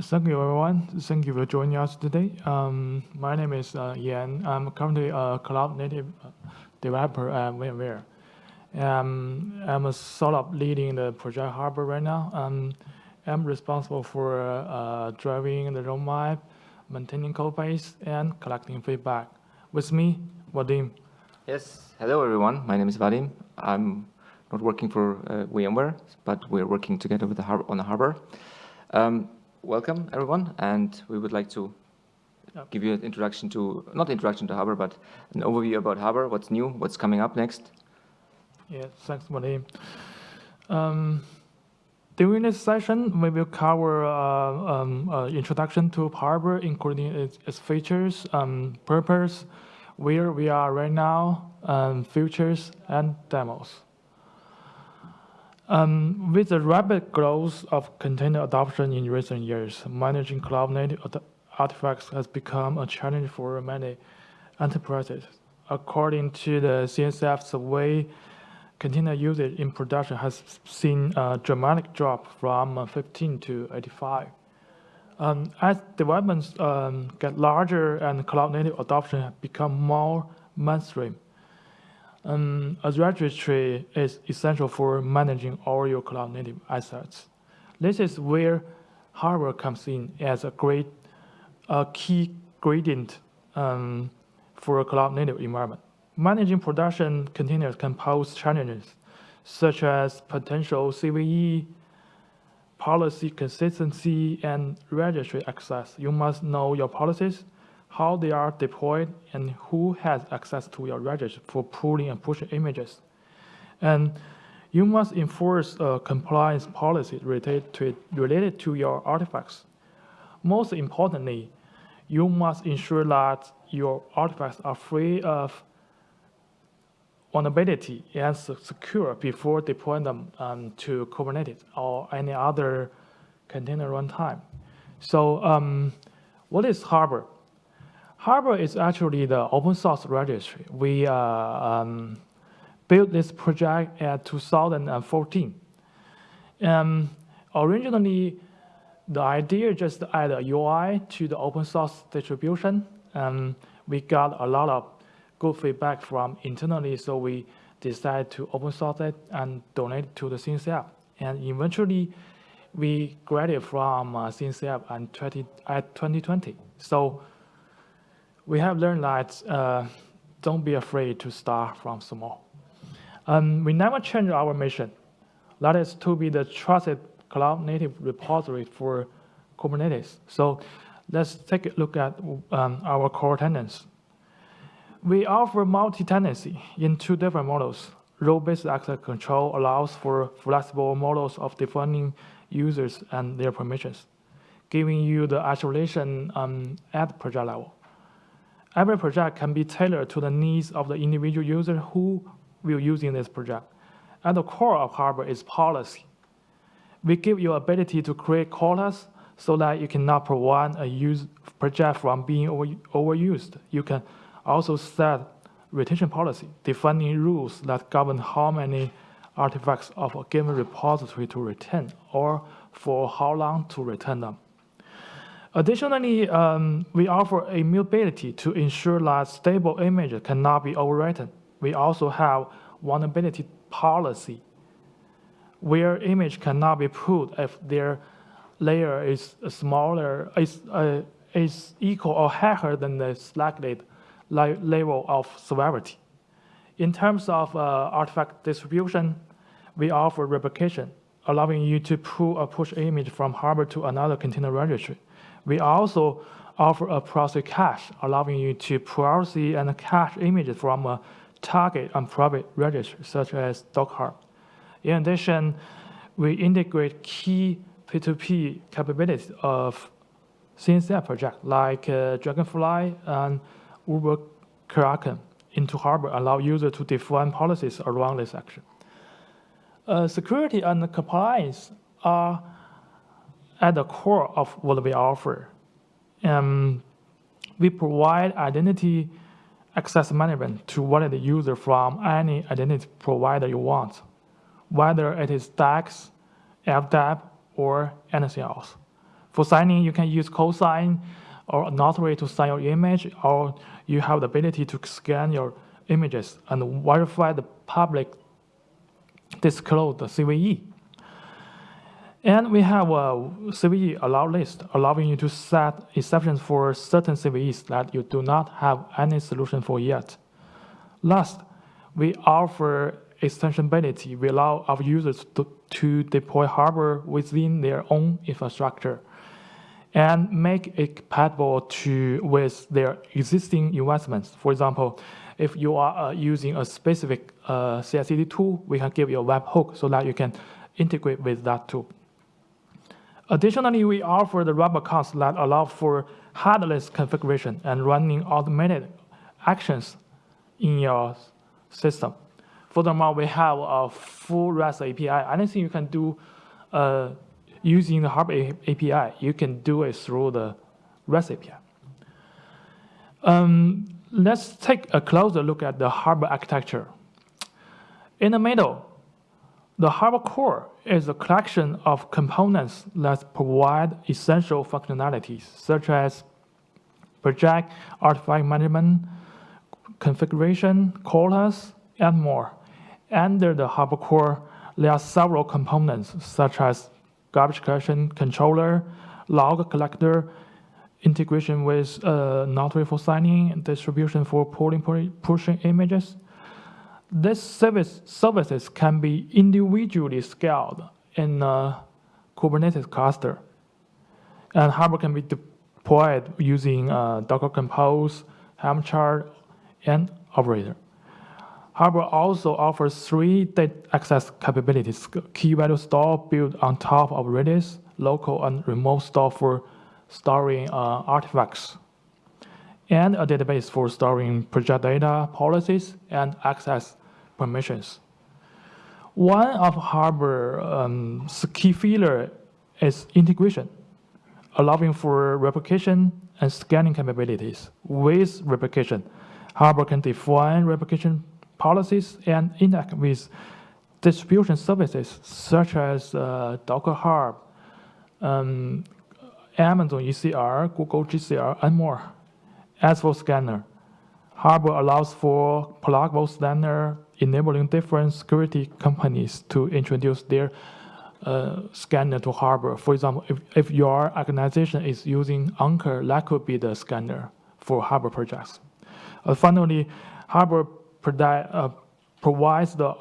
Thank you, everyone. Thank you for joining us today. Um, my name is uh, Yan. I'm currently a cloud native uh, developer at VMware. Um, I'm sort of leading the project Harbor right now. Um, I'm responsible for uh, driving the roadmap, maintaining code base, and collecting feedback. With me, Vadim. Yes, hello everyone. My name is Vadim. I'm not working for uh, VMware, but we're working together with the on the Harbor. Um, welcome everyone, and we would like to give you an introduction to, not introduction to Harbor, but an overview about Harbor, what's new, what's coming up next. Yeah, thanks, Vadim. Um, during this session, we will cover uh, um, uh, introduction to Harbor, including its, its features, um, purpose, where we are right now, um, features, and demos. Um, with the rapid growth of container adoption in recent years, managing cloud-native artifacts has become a challenge for many enterprises. According to the CNCF survey, container usage in production has seen a dramatic drop from 15 to 85. Um, as developments um, get larger and cloud-native adoption become more mainstream, um, a registry is essential for managing all your cloud native assets. This is where Harbor comes in as a great a key gradient um, for a cloud native environment. Managing production containers can pose challenges such as potential CVE, policy consistency, and registry access. You must know your policies how they are deployed, and who has access to your registry for pulling and pushing images. And you must enforce a compliance policy related to, related to your artifacts. Most importantly, you must ensure that your artifacts are free of vulnerability and secure before deploying them um, to Kubernetes or any other container runtime. So um, what is Harbor? Harbor is actually the open source registry. We uh, um, built this project at 2014. Um, originally, the idea just to add a UI to the open source distribution. Um, we got a lot of good feedback from internally, so we decided to open source it and donate to the CNCF. And eventually, we graduated from uh, CNCF in 20, at 2020. So we have learned that uh, don't be afraid to start from small. Um, we never change our mission. That is to be the trusted cloud native repository for Kubernetes. So let's take a look at um, our core tenants. We offer multi-tenancy in two different models. Role-based access control allows for flexible models of defining users and their permissions, giving you the isolation um, at project level. Every project can be tailored to the needs of the individual user who will use in this project. At the core of Harbor is policy. We give you ability to create quotas so that you cannot prevent a use project from being over, overused. You can also set retention policy, defining rules that govern how many artifacts of a given repository to retain or for how long to return them. Additionally, um, we offer immutability to ensure that stable images cannot be overwritten. We also have vulnerability policy, where image cannot be pulled if their layer is smaller, is, uh, is equal or higher than the selected level of severity. In terms of uh, artifact distribution, we offer replication, allowing you to pull or push image from Harbor to another container registry. We also offer a proxy cache, allowing you to proxy and cache images from a target and private registry, such as Docker. In addition, we integrate key P2P capabilities of CNCF project like uh, Dragonfly and Uber Kraken into Harbor, allow users to define policies around this action. Uh, security and compliance are at the core of what we offer. Um, we provide identity access management to validate the user from any identity provider you want, whether it is DAX, LDAP, or anything else. For signing, you can use cosign or notary to sign your image, or you have the ability to scan your images and verify the public disclose the CVE. And we have a CVE allow list, allowing you to set exceptions for certain CVEs that you do not have any solution for yet. Last, we offer extensibility. We allow our users to, to deploy Harbor within their own infrastructure and make it compatible to with their existing investments. For example, if you are uh, using a specific uh, CI/CD tool, we can give you a webhook so that you can integrate with that tool. Additionally, we offer the accounts that allow for headless configuration and running automated actions in your system. Furthermore, we have a full REST API. Anything you can do uh, using the Harbor API, you can do it through the REST API. Um, let's take a closer look at the Harbor architecture. In the middle, the Harbor core is a collection of components that provide essential functionalities, such as project, artifact management, configuration, quotas, and more. Under the Harbor core, there are several components, such as garbage collection controller, log collector, integration with uh, Notary for signing, distribution for pulling, pushing images. These service, services can be individually scaled in a Kubernetes cluster. And Harbor can be deployed using uh, Docker Compose, Helm chart, and Operator. Harbor also offers three data access capabilities, key value store built on top of Redis, local and remote store for storing uh, artifacts, and a database for storing project data, policies, and access permissions. One of Harbor um, key feature is integration, allowing for replication and scanning capabilities. With replication, Harbor can define replication policies and interact with distribution services such as uh, Docker Hub, um, Amazon ECR, Google GCR, and more. As for scanner, Harbor allows for pluggable scanner, enabling different security companies to introduce their uh, scanner to Harbor. For example, if, if your organization is using Anchore, that could be the scanner for Harbor projects. Uh, finally, Harbor uh, provides the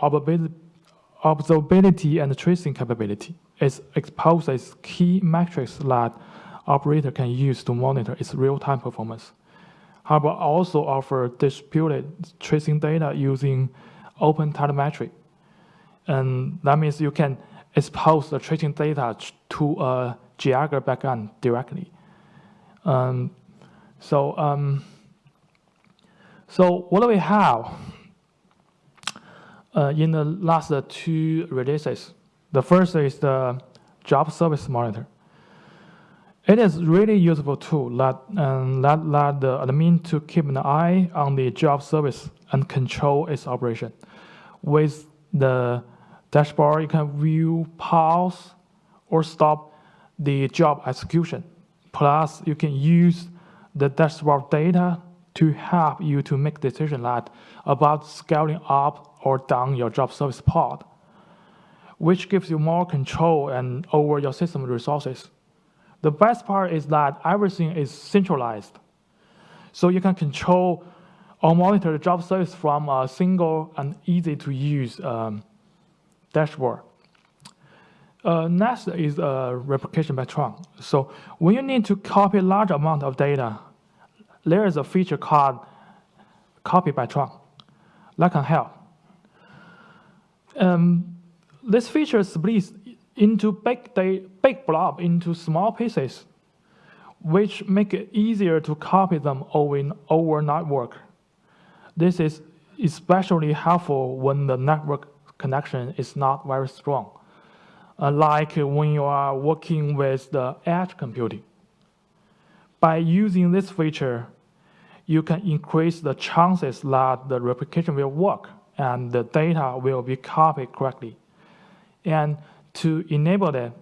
observability and tracing capability. It exposes key metrics that operator can use to monitor its real-time performance. Harbor also offers distributed tracing data using open telemetry. And that means you can expose the tracing data to a Jaeger backend directly. Um, so, um, so what do we have uh, in the last two releases? The first is the job service monitor. It is really useful tool that um, that let the admin to keep an eye on the job service and control its operation. With the dashboard, you can view, pause, or stop the job execution. Plus, you can use the dashboard data to help you to make decision like about scaling up or down your job service pod, which gives you more control and over your system resources. The best part is that everything is centralized. So you can control or monitor the job service from a single and easy to use um, dashboard. Uh, next is uh, replication by chunk. So when you need to copy large amount of data, there is a feature called copy by chunk that can help. Um, this feature splits into big, big blob into small pieces, which make it easier to copy them over, over network. This is especially helpful when the network connection is not very strong, uh, like when you are working with the edge computing. By using this feature, you can increase the chances that the replication will work and the data will be copied correctly. And to enable that,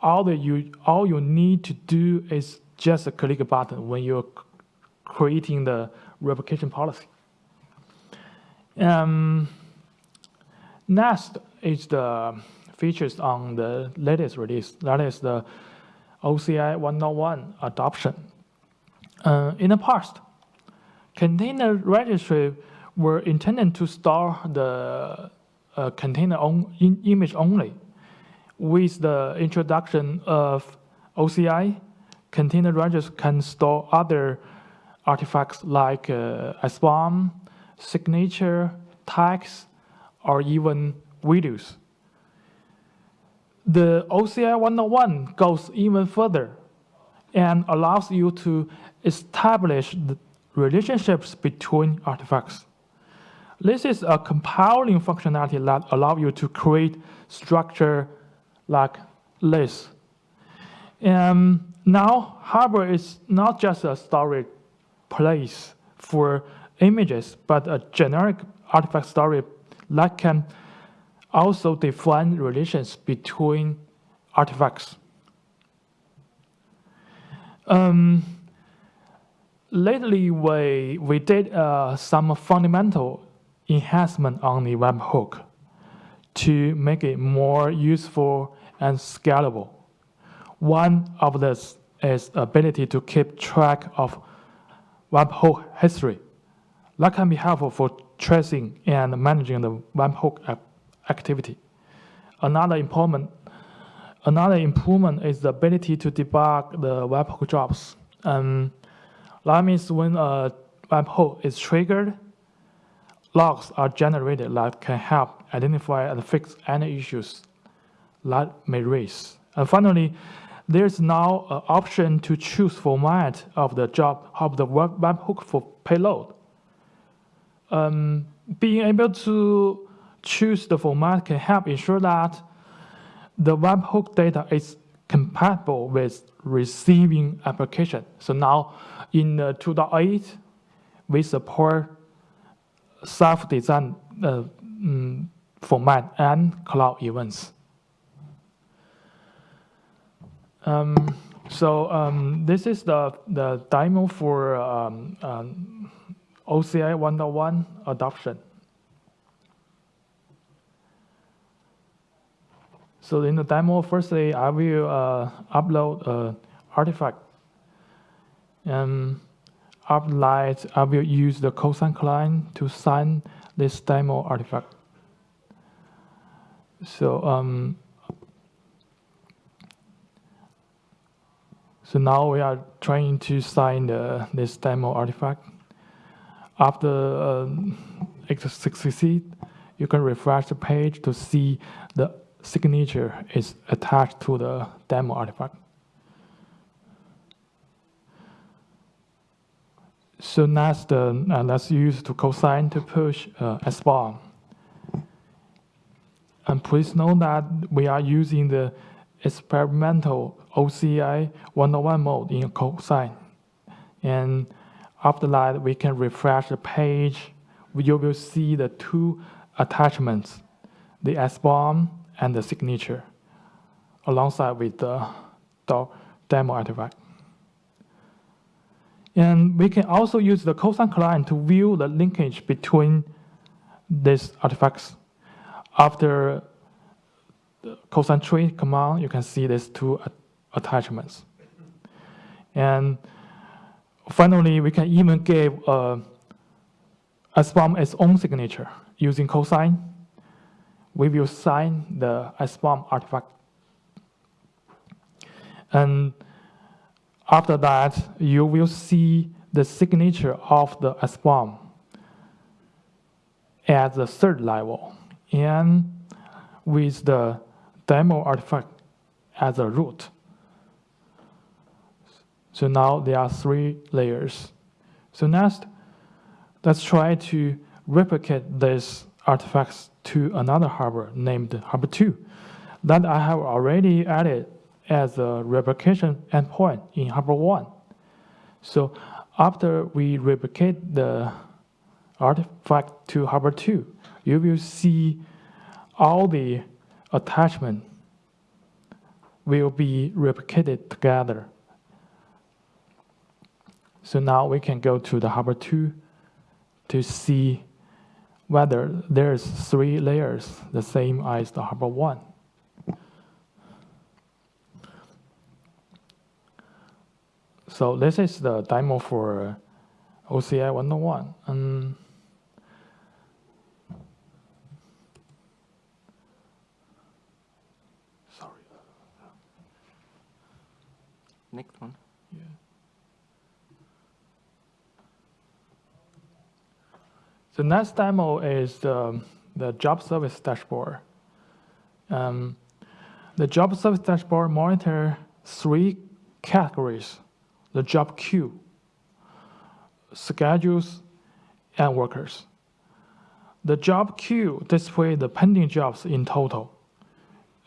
all that you all you need to do is just click a button when you're creating the replication policy. Um, next is the features on the latest release. That is the OCI 1.1 adoption. Uh, in the past, container registry were intended to store the uh, container on, in image only. With the introduction of OCI, container registry can store other artifacts like uh, signature, tags, or even videos. The OCI 101 goes even further and allows you to establish the relationships between artifacts. This is a compiling functionality that allows you to create structure like this. And now Harbor is not just a storage place for images, but a generic artifact story that can also define relations between artifacts. Um, lately, we, we did uh, some fundamental enhancement on the webhook to make it more useful and scalable. One of this is ability to keep track of webhook history. That can be helpful for tracing and managing the webhook activity. Another improvement, another improvement is the ability to debug the webhook jobs. Um, that means when a webhook is triggered, logs are generated that can help identify and fix any issues that may raise. And finally, there's now an option to choose format of the job of the webhook for payload. Um, being able to choose the format can help ensure that the webhook data is compatible with receiving application. So now in uh, 2.8, we support self-designed uh, um, format and cloud events. Um, so um, this is the, the demo for um, um OCI 1.1 adoption. So in the demo, firstly, I will uh, upload an artifact. And that, I will use the cosign client to sign this demo artifact. So um, So now we are trying to sign the, this demo artifact. After uh, it succeeds, you can refresh the page to see the signature is attached to the demo artifact. So next, uh, uh, let's use to cosign to push uh, SBOM. And please note that we are using the experimental OCI 101 mode in cosign. And after that, we can refresh the page. You will see the two attachments, the SBOM and the signature, alongside with the demo artifact. And we can also use the cosign client to view the linkage between these artifacts. After concentrate command, you can see these two attachments. And finally, we can even give uh, SBOM its own signature using cosign. We will sign the SBOM artifact. And after that, you will see the signature of the SBOM at the third level. And with the demo artifact as a root. So now there are three layers. So next, let's try to replicate these artifacts to another harbor named harbor 2 that I have already added as a replication endpoint in harbor 1. So after we replicate the artifact to harbor 2, you will see all the attachment will be replicated together. So now we can go to the Harbor 2 to see whether there's three layers the same as the Harbor 1. So this is the demo for OCI 101. Um, sorry. Next one. The next demo is the, the job service dashboard. Um, the job service dashboard monitor three categories, the job queue, schedules, and workers. The job queue displays the pending jobs in total.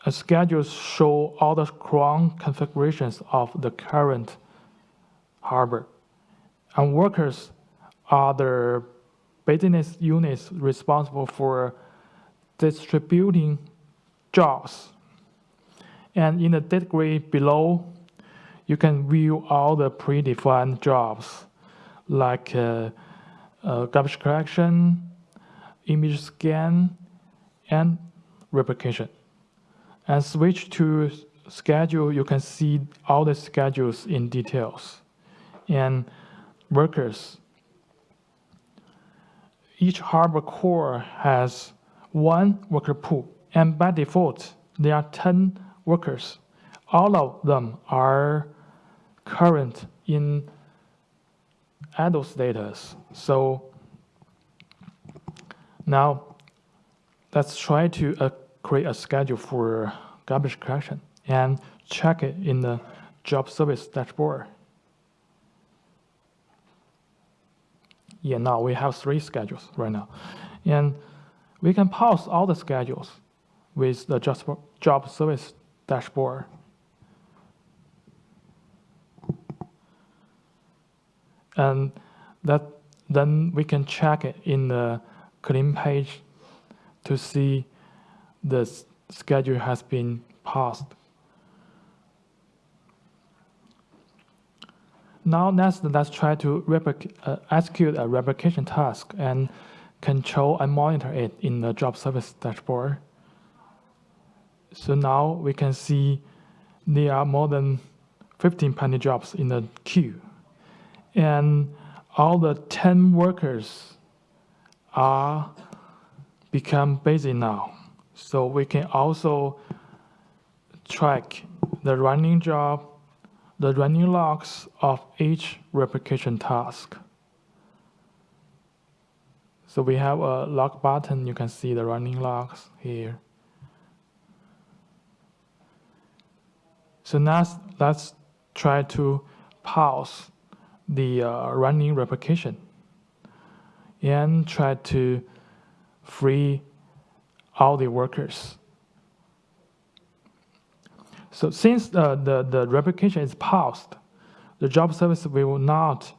And schedules show all the cron configurations of the current harbor. And workers are the business units responsible for distributing jobs. And in the grid below, you can view all the predefined jobs like uh, uh, garbage collection, image scan, and replication. And switch to schedule, you can see all the schedules in details. And workers, each harbor core has one worker pool, and by default, there are 10 workers. All of them are current in idle status. So now let's try to uh, create a schedule for garbage collection and check it in the job service dashboard. Yeah, now we have three schedules right now. And we can pause all the schedules with the job service dashboard. And that then we can check it in the clean page to see the schedule has been paused. Now next, let's try to uh, execute a replication task and control and monitor it in the job service dashboard. So now we can see there are more than 15 pending jobs in the queue. And all the 10 workers are become busy now. So we can also track the running job, the running logs of each replication task. So we have a log button, you can see the running logs here. So now let's try to pause the uh, running replication and try to free all the workers. So since the, the, the replication is paused, the job service will not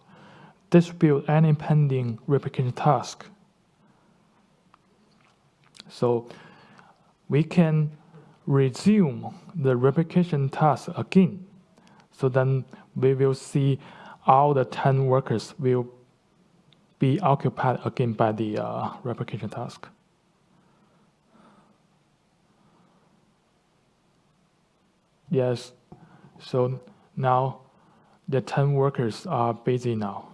distribute any pending replication task. So we can resume the replication task again. So then we will see all the 10 workers will be occupied again by the uh, replication task. Yes, so now the 10 workers are busy now.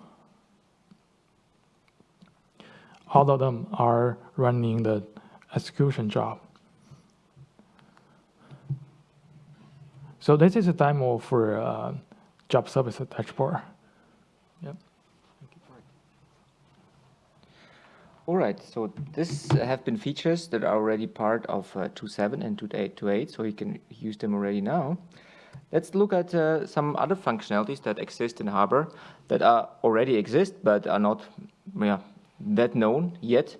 All of them are running the execution job. So this is a demo for uh, job service dashboard. Yep. All right, so this have been features that are already part of uh, 2.7 and 2.8, so you can use them already now. Let's look at uh, some other functionalities that exist in Harbor that are already exist but are not yeah, that known yet.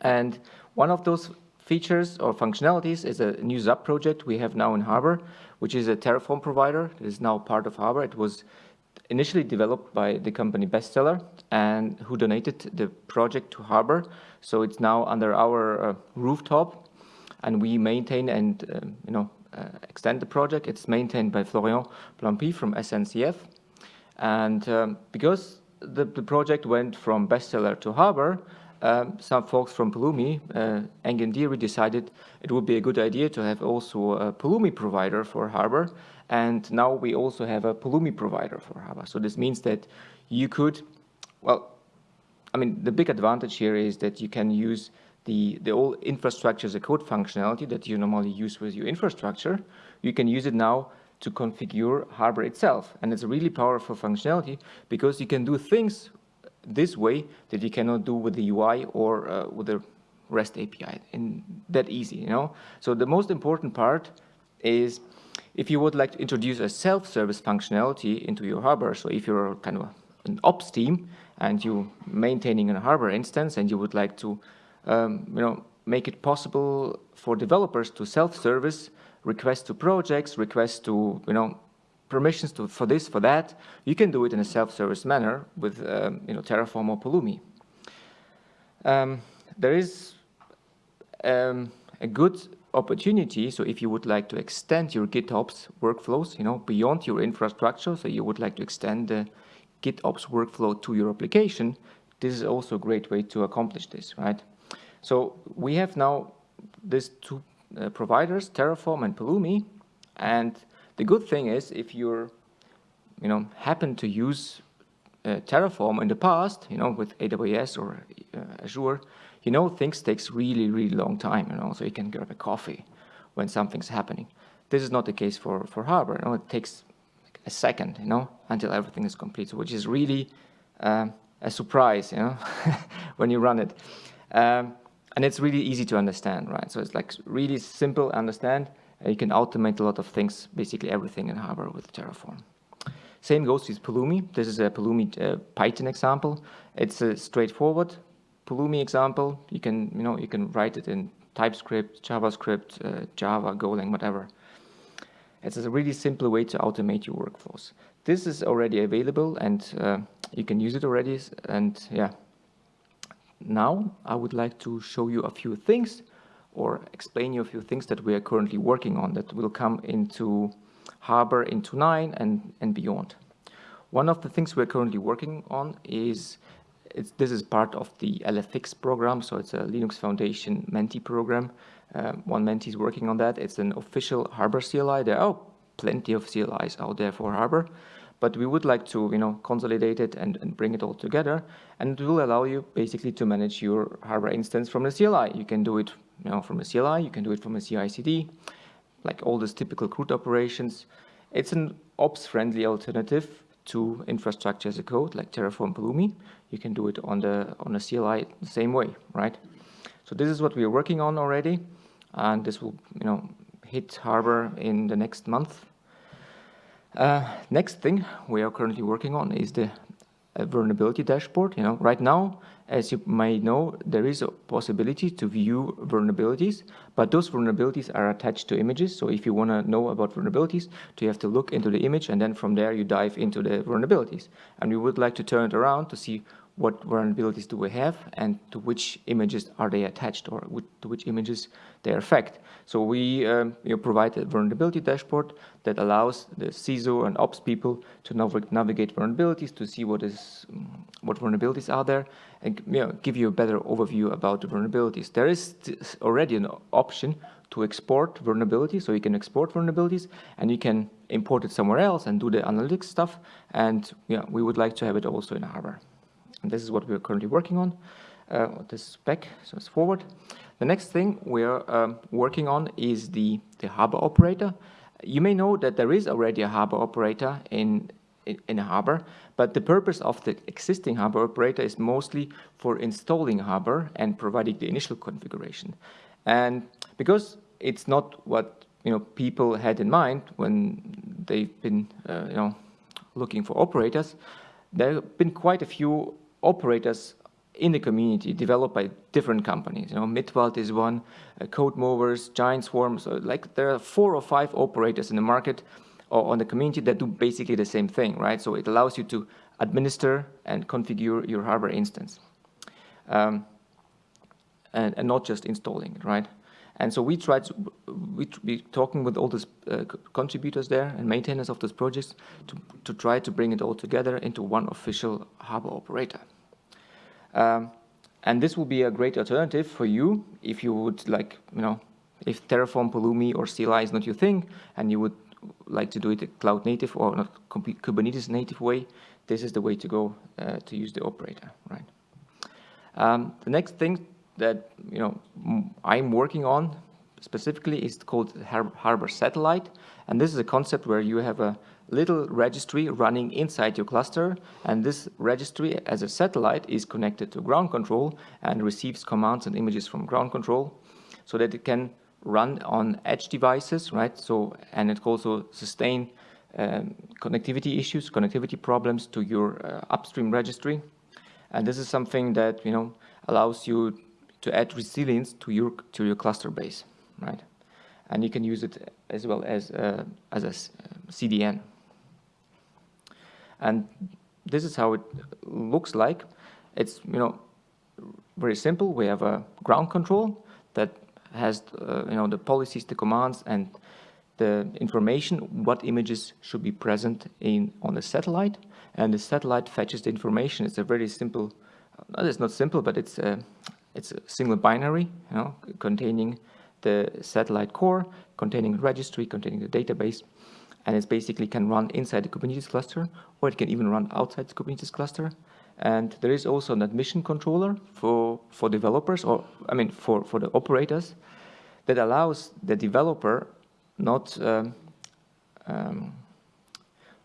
And one of those features or functionalities is a new ZAP project we have now in Harbor, which is a Terraform provider It is now part of Harbor. It was initially developed by the company Bestseller and who donated the project to Harbor. So it's now under our uh, rooftop and we maintain and uh, you know uh, extend the project. It's maintained by Florian Blampey from SNCF. And um, because the, the, project went from bestseller to harbor, um, some folks from Pulumi, uh, decided it would be a good idea to have also a Pulumi provider for harbor. And now we also have a Pulumi provider for harbor. So this means that you could, well, I mean, the big advantage here is that you can use the, the old infrastructure as a code functionality that you normally use with your infrastructure. You can use it now to configure Harbor itself. And it's a really powerful functionality because you can do things this way that you cannot do with the UI or uh, with the REST API and that easy, you know? So the most important part is if you would like to introduce a self-service functionality into your Harbor, so if you're kind of an ops team and you're maintaining a Harbor instance and you would like to, um, you know, make it possible for developers to self-service request to projects, request to, you know, permissions to, for this, for that, you can do it in a self-service manner with, um, you know, Terraform or Pulumi. Um, there is um, a good opportunity. So if you would like to extend your GitOps workflows, you know, beyond your infrastructure, so you would like to extend the GitOps workflow to your application, this is also a great way to accomplish this, right? So we have now these two uh, providers, Terraform and Pulumi, and the good thing is if you're, you know, happen to use uh, Terraform in the past, you know, with AWS or uh, Azure, you know, things takes really, really long time, you know, so you can grab a coffee when something's happening. This is not the case for, for Harbor. You know, it takes like a second, you know, until everything is complete, which is really um, a surprise, you know, when you run it. Um, and it's really easy to understand, right? So it's like really simple understand. Uh, you can automate a lot of things, basically everything in Harbor with Terraform. Same goes with Pulumi. This is a Pulumi uh, Python example. It's a straightforward Pulumi example, you can, you know, you can write it in TypeScript, JavaScript, uh, Java, Golang, whatever. It's a really simple way to automate your workflows. This is already available and uh, you can use it already. And yeah, now I would like to show you a few things or explain you a few things that we are currently working on that will come into Harbor into 9 and, and beyond. One of the things we're currently working on is this is part of the LFX program, so it's a Linux Foundation Menti program. Um, one Menti is working on that. It's an official Harbor CLI. There are plenty of CLIs out there for Harbor, but we would like to, you know, consolidate it and, and bring it all together. And it will allow you basically to manage your Harbor instance from the CLI. You can do it, you know, from a CLI. You can do it from a CI/CD, like all these typical CRUD operations. It's an ops-friendly alternative to infrastructure as a code like Terraform Pulumi, you can do it on the on a CLI the same way, right? So this is what we are working on already, and this will you know hit Harbor in the next month. Uh, next thing we are currently working on is the vulnerability dashboard. You know, right now as you may know, there is a possibility to view vulnerabilities, but those vulnerabilities are attached to images. So if you want to know about vulnerabilities, you have to look into the image and then from there you dive into the vulnerabilities. And we would like to turn it around to see what vulnerabilities do we have and to which images are they attached or to which images they affect. So we um, you know, provide a vulnerability dashboard that allows the CISO and ops people to nav navigate vulnerabilities to see what is what vulnerabilities are there and you know, give you a better overview about the vulnerabilities. There is already an option to export vulnerabilities, so you can export vulnerabilities and you can import it somewhere else and do the analytics stuff. And yeah, we would like to have it also in Harbor. And this is what we're currently working on. Uh, this back, so it's forward. The next thing we're um, working on is the, the harbor operator. You may know that there is already a harbor operator in, in, in a harbor, but the purpose of the existing harbor operator is mostly for installing harbor and providing the initial configuration. And because it's not what you know people had in mind when they've been uh, you know looking for operators, there have been quite a few operators in the community developed by different companies. You know, Mittwald is one, uh, Code Movers, Giant Swarm. So like there are four or five operators in the market or on the community that do basically the same thing, right? So it allows you to administer and configure your Harbor instance. Um, and, and, not just installing it, right? And so we tried, to we be talking with all the uh, contributors there and maintainers of those projects to, to try to bring it all together into one official harbor operator. Um, and this will be a great alternative for you if you would like, you know, if Terraform, Pulumi, or CLI is not your thing, and you would like to do it a cloud native or not Kubernetes native way, this is the way to go uh, to use the operator, right? Um, the next thing that you know I'm working on specifically is called Harbor Satellite, and this is a concept where you have a little registry running inside your cluster, and this registry as a satellite is connected to ground control and receives commands and images from ground control, so that it can run on edge devices, right? So and it also sustain um, connectivity issues, connectivity problems to your uh, upstream registry. And this is something that, you know, allows you to add resilience to your, to your cluster base, right? And you can use it as well as, uh, as a CDN. And this is how it looks like. It's, you know, very simple. We have a ground control that has, uh, you know, the policies, the commands, and the information, what images should be present in on the satellite, and the satellite fetches the information. It's a very simple, uh, it's not simple, but it's a, it's a single binary, you know, containing the satellite core, containing registry, containing the database, and it basically can run inside the Kubernetes cluster, or it can even run outside the Kubernetes cluster. And there is also an admission controller for, for developers, or I mean, for, for the operators, that allows the developer not um, um,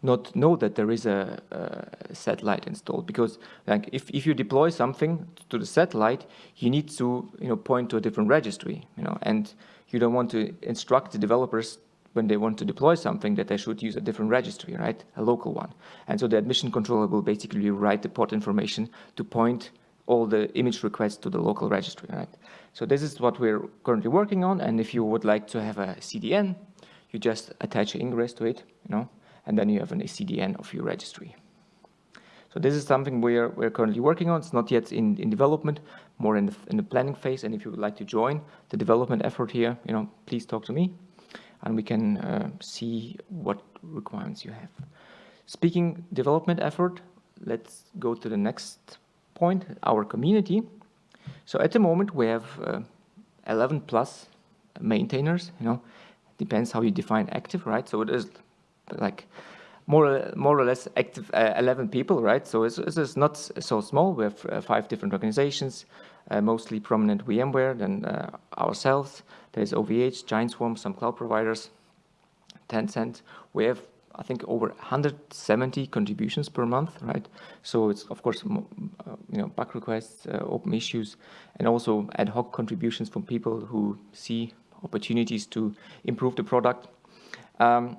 not know that there is a, a, satellite installed because like if, if you deploy something to the satellite you need to you know point to a different registry you know and you don't want to instruct the developers when they want to deploy something that they should use a different registry right a local one and so the admission controller will basically write the port information to point all the image requests to the local registry right so this is what we're currently working on. And if you would like to have a CDN, you just attach ingress to it, you know, and then you have an CDN of your registry. So this is something we're, we're currently working on. It's not yet in, in development, more in the, in the planning phase. And if you would like to join the development effort here, you know, please talk to me and we can uh, see what requirements you have. Speaking development effort, let's go to the next point, our community. So at the moment we have uh, 11 plus maintainers, you know, depends how you define active, right? So it is like more, more or less active uh, 11 people, right? So it's, it's not so small. We have uh, five different organizations, mostly prominent VMware, then uh, ourselves. There's OVH, Giant Swarm, some cloud providers, Tencent. We have I think over 170 contributions per month, right? So it's of course, uh, you know, bug requests, uh, open issues, and also ad hoc contributions from people who see opportunities to improve the product. Um,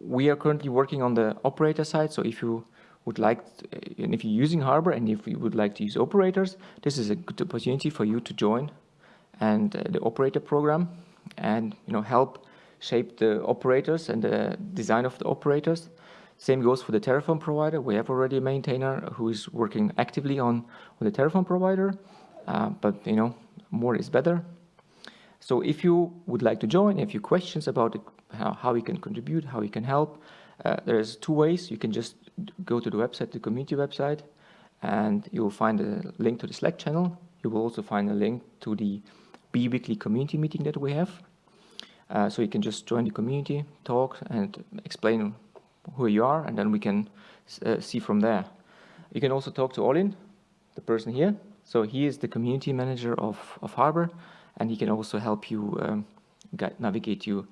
we are currently working on the operator side. So if you would like, uh, and if you're using Harbor and if you would like to use operators, this is a good opportunity for you to join and uh, the operator program and you know help shape the operators and the design of the operators. Same goes for the Terraform provider. We have already a maintainer who is working actively on, on the Terraform provider, uh, but you know, more is better. So if you would like to join, if you have questions about it, how, how can contribute, how you can help, uh, there's two ways. You can just go to the website, the community website, and you'll find a link to the Slack channel. You will also find a link to the bi-weekly community meeting that we have. Uh, so you can just join the community, talk, and explain who you are, and then we can uh, see from there. You can also talk to Orlin, the person here. So he is the community manager of, of Harbor, and he can also help you um, guide, navigate you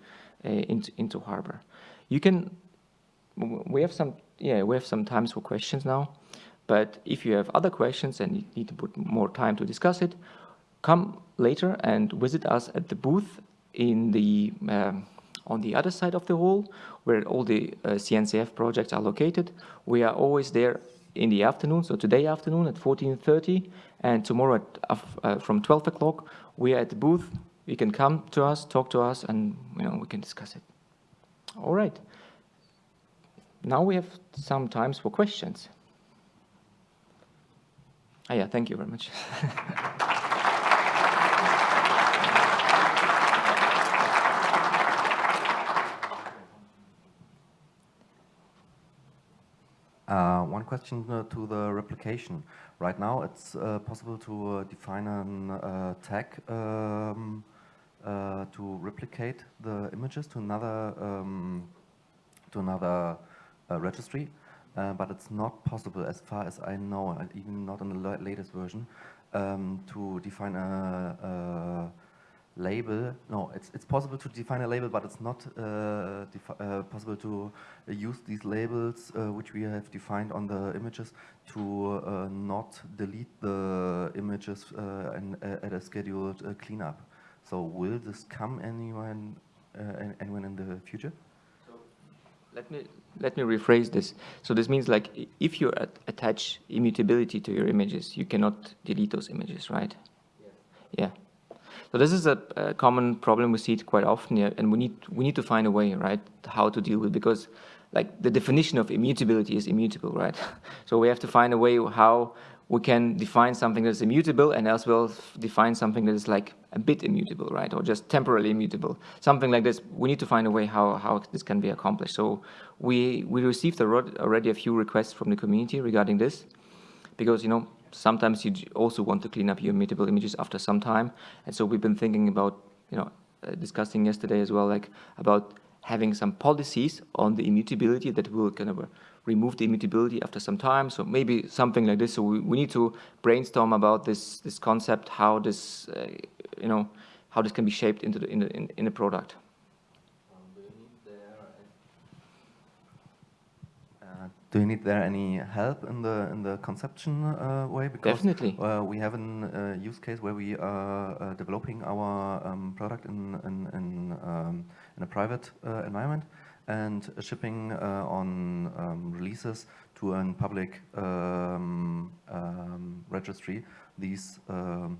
uh, into, into Harbor. You can, we have some, yeah, we have some times for questions now, but if you have other questions and you need to put more time to discuss it, come later and visit us at the booth in the um, on the other side of the hall where all the uh, CNCF projects are located. We are always there in the afternoon, so today afternoon at 14.30, and tomorrow at, uh, from 12 o'clock, we are at the booth. You can come to us, talk to us, and you know we can discuss it. All right. Now we have some time for questions. Ah, yeah, thank you very much. Uh, one question uh, to the replication. Right now, it's uh, possible to uh, define a uh, tag um, uh, to replicate the images to another um, to another registry, but it's not possible, as far as I know, even not in the latest version, um, to define a, a label. No, it's, it's possible to define a label, but it's not uh, uh, possible to uh, use these labels uh, which we have defined on the images to uh, not delete the images uh, and, at a scheduled cleanup. So will this come anyone, anyone in the future? So Let me let me rephrase this. So this means like if you attach immutability to your images, you cannot delete those images, right? Yes. Yeah. So this is a, a, common problem we see it quite often here, and we need we need to find a way, right, how to deal with because like the definition of immutability is immutable, right? so we have to find a way how we can define something that is immutable and as well define something that is like a bit immutable, right? Or just temporarily immutable. Something like this, we need to find a way how, how this can be accomplished. So we, we received already a few requests from the community regarding this because, you know, sometimes you also want to clean up your immutable images after some time. And so we've been thinking about, you know, uh, discussing yesterday as well, like about having some policies on the immutability that will kind of uh, remove the immutability after some time. So maybe something like this. So we, we need to brainstorm about this this concept, how this, uh, you know, how this can be shaped into the in the in, in the product. Do you need there any help in the in the conception uh, way? Because Definitely. Uh, we have a uh, use case where we are uh, developing our um, product in in in, um, in a private uh, environment and shipping uh, on um, releases to a public um, um, registry these um,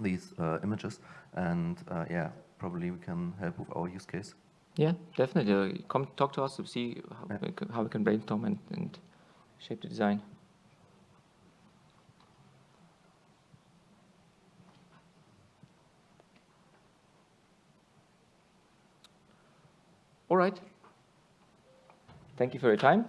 these images. And yeah, probably we can help with our use case. Yeah, definitely. Come talk to us to see how, yeah. we, can, how we can brainstorm and, and shape the design. All right. Thank you for your time.